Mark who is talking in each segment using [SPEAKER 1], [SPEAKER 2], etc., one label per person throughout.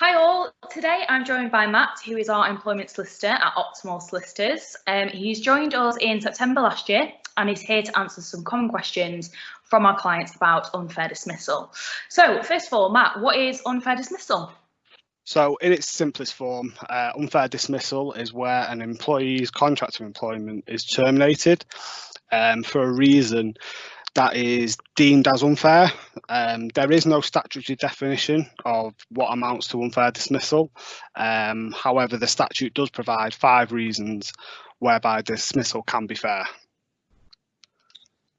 [SPEAKER 1] Hi all, today I'm joined by Matt, who is our employment solicitor at Optimal Solicitors. Um, he's joined us in September last year and is here to answer some common questions from our clients about unfair dismissal. So first of all, Matt, what is unfair dismissal?
[SPEAKER 2] So in its simplest form, uh, unfair dismissal is where an employee's contract of employment is terminated um, for a reason that is deemed as unfair. Um, there is no statutory definition of what amounts to unfair dismissal. Um, however, the statute does provide five reasons whereby dismissal can be fair.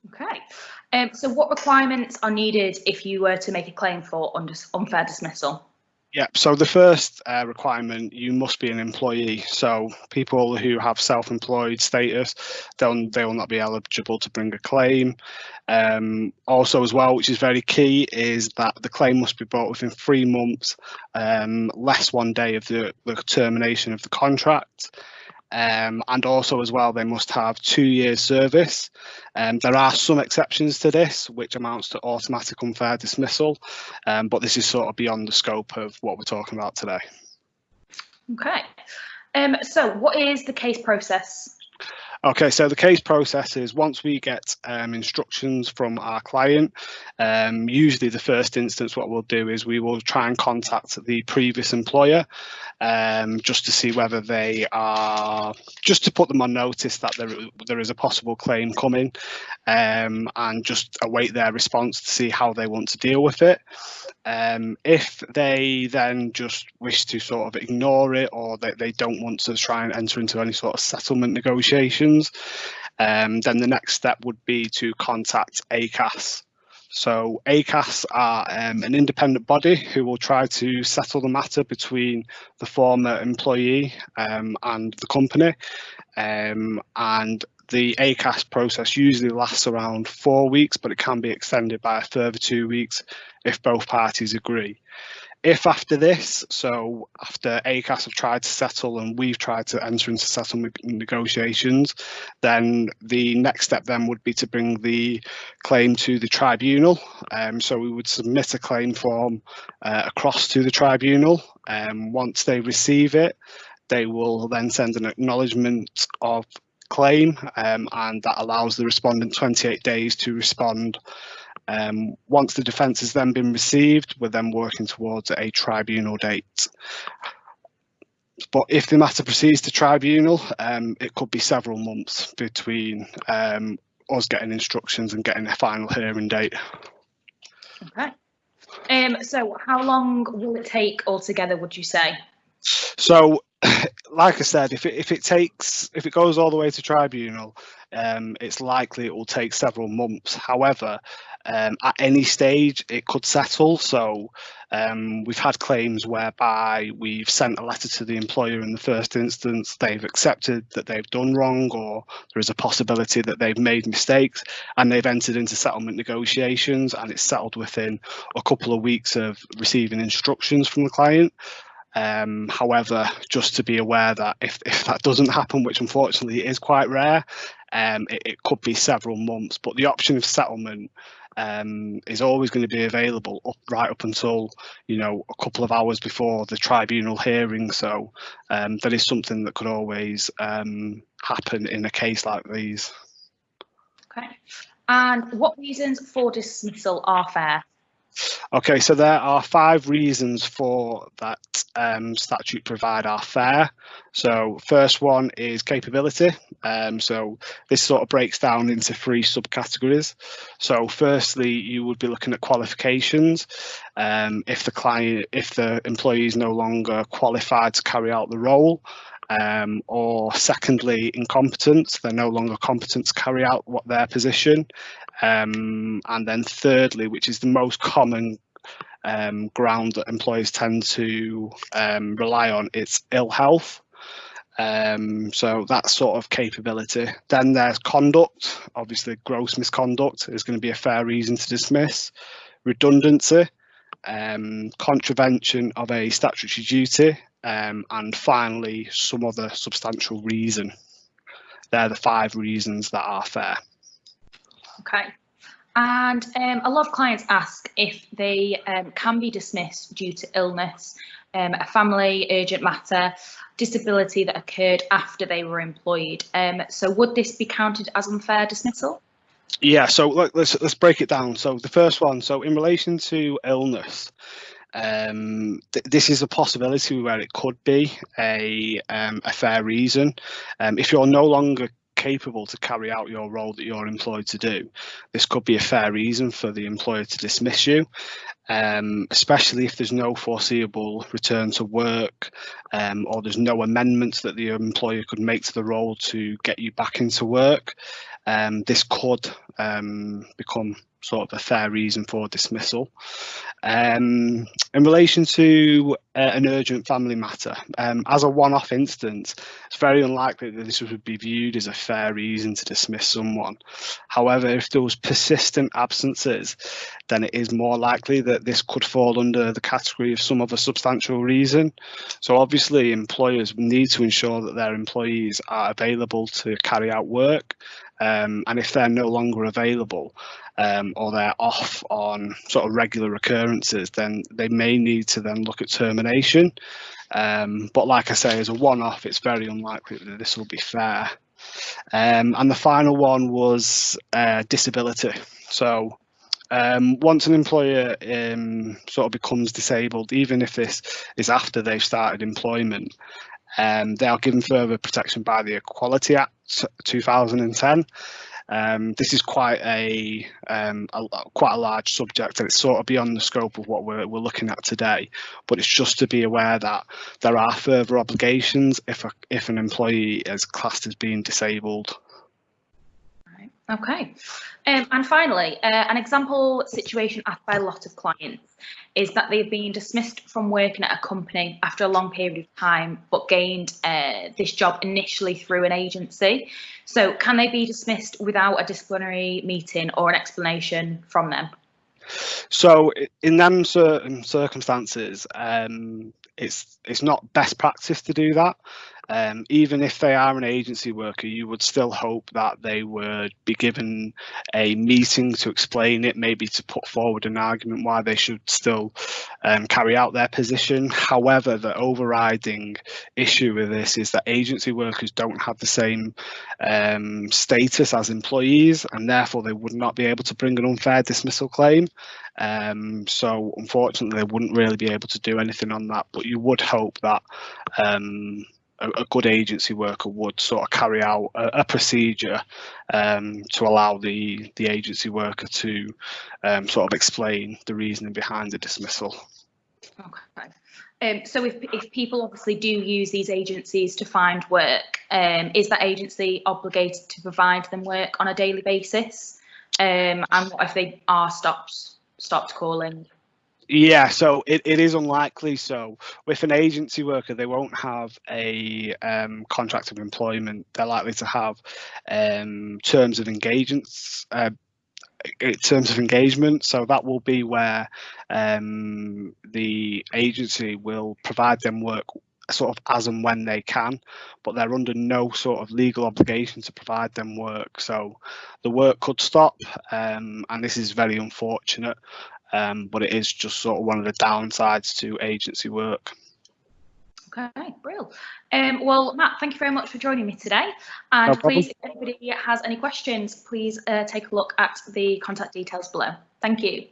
[SPEAKER 1] Okay. Um, so what requirements are needed if you were to make a claim for unfair dismissal?
[SPEAKER 2] Yeah, so the first uh, requirement, you must be an employee. So people who have self-employed status, they'll, they will not be eligible to bring a claim. Um, also as well, which is very key, is that the claim must be brought within three months, um, less one day of the, the termination of the contract. Um, and also as well, they must have two years service. Um, there are some exceptions to this, which amounts to automatic unfair dismissal, um, but this is sort of beyond the scope of what we're talking about today.
[SPEAKER 1] Okay, um, so what is the case process
[SPEAKER 2] Okay, so the case process is once we get um, instructions from our client, um, usually the first instance what we'll do is we will try and contact the previous employer um, just to see whether they are, just to put them on notice that there, there is a possible claim coming um, and just await their response to see how they want to deal with it. Um, if they then just wish to sort of ignore it or that they, they don't want to try and enter into any sort of settlement negotiations, um, then the next step would be to contact ACAS. So ACAS are um, an independent body who will try to settle the matter between the former employee um, and the company. Um, and the ACAS process usually lasts around four weeks, but it can be extended by a further two weeks if both parties agree. If after this, so after ACAS have tried to settle and we've tried to enter into settlement negotiations, then the next step then would be to bring the claim to the tribunal. Um, so we would submit a claim form uh, across to the tribunal. Um, once they receive it, they will then send an acknowledgement of claim um, and that allows the respondent 28 days to respond. Um, once the defence has then been received, we're then working towards a tribunal date. But if the matter proceeds to tribunal, um, it could be several months between um, us getting instructions and getting a final hearing date.
[SPEAKER 1] Okay. Um, so how long will it take altogether, would you say?
[SPEAKER 2] So like I said, if it, if it takes if it goes all the way to tribunal, um, it's likely it will take several months. However, um, at any stage it could settle. So um, we've had claims whereby we've sent a letter to the employer in the first instance, they've accepted that they've done wrong, or there is a possibility that they've made mistakes, and they've entered into settlement negotiations, and it's settled within a couple of weeks of receiving instructions from the client. Um, however, just to be aware that if, if that doesn't happen, which unfortunately is quite rare, um, it, it, could be several months. But the option of settlement um, is always going to be available up right up until you know a couple of hours before the tribunal hearing. So um, that is something that could always um, happen in a case like these.
[SPEAKER 1] Okay. And what reasons for dismissal are fair?
[SPEAKER 2] Okay, so there are five reasons for that um, statute provide are fair. So first one is capability. Um, so this sort of breaks down into three subcategories. So firstly, you would be looking at qualifications. Um, if the client, if the employee is no longer qualified to carry out the role, um, or secondly, incompetence, they're no longer competent to carry out what their position. Um, and then thirdly, which is the most common um, ground that employers tend to um, rely on, it's ill health. Um, so that sort of capability. Then there's conduct. Obviously, gross misconduct is going to be a fair reason to dismiss. Redundancy, um, contravention of a statutory duty, um, and finally, some other substantial reason. They're the five reasons that are fair.
[SPEAKER 1] Okay. And um, a lot of clients ask if they um, can be dismissed due to illness, um, a family urgent matter, disability that occurred after they were employed. Um, so would this be counted as unfair dismissal?
[SPEAKER 2] Yeah, so look, let's let's break it down. So the first one, so in relation to illness, um, th this is a possibility where it could be a um, a fair reason. Um, if you're no longer capable to carry out your role that you're employed to do, this could be a fair reason for the employer to dismiss you, um, especially if there's no foreseeable return to work um, or there's no amendments that the employer could make to the role to get you back into work. Um, this could um, become sort of a fair reason for dismissal. Um, in relation to uh, an urgent family matter, um, as a one-off instance, it's very unlikely that this would be viewed as a fair reason to dismiss someone. However, if there was persistent absences, then it is more likely that this could fall under the category of some other substantial reason. So obviously employers need to ensure that their employees are available to carry out work um, and if they're no longer available, um, or they're off on sort of regular occurrences, then they may need to then look at termination. Um, but like I say, as a one-off, it's very unlikely that this will be fair. Um, and the final one was uh, disability. So um, once an employer um, sort of becomes disabled, even if this is after they've started employment, um, they are given further protection by the Equality Act 2010. Um, this is quite a, um, a, quite a large subject and it's sort of beyond the scope of what we're, we're looking at today. But it's just to be aware that there are further obligations if a, if an employee is classed as being disabled.
[SPEAKER 1] Okay. Um, and finally, uh, an example situation asked by a lot of clients is that they've been dismissed from working at a company after a long period of time, but gained uh, this job initially through an agency. So can they be dismissed without a disciplinary meeting or an explanation from them?
[SPEAKER 2] So in them certain circumstances, um, it's it's not best practice to do that um, even if they are an agency worker, you would still hope that they would be given a meeting to explain it, maybe to put forward an argument why they should still um, carry out their position. However, the overriding issue with this is that agency workers don't have the same um, status as employees, and therefore they would not be able to bring an unfair dismissal claim. Um, so unfortunately, they wouldn't really be able to do anything on that, but you would hope that um, a, a, good agency worker would sort of carry out a, a procedure um, to allow the the agency worker to um, sort of explain the reasoning behind the dismissal.
[SPEAKER 1] Okay. Um, so if, if people obviously do use these agencies to find work, um, is that agency obligated to provide them work on a daily basis? Um, and what if they are stopped stopped calling?
[SPEAKER 2] Yeah, so it, it is unlikely. So with an agency worker, they won't have a um, contract of employment. They're likely to have um, terms of engagements. Uh, terms of engagement so that will be where um, the agency will provide them work sort of as and when they can but they're under no sort of legal obligation to provide them work so the work could stop um, and this is very unfortunate um, but it is just sort of one of the downsides to agency work.
[SPEAKER 1] Okay, brilliant. Um, well, Matt, thank you very much for joining me today. And no please, if anybody has any questions, please uh, take a look at the contact details below. Thank you.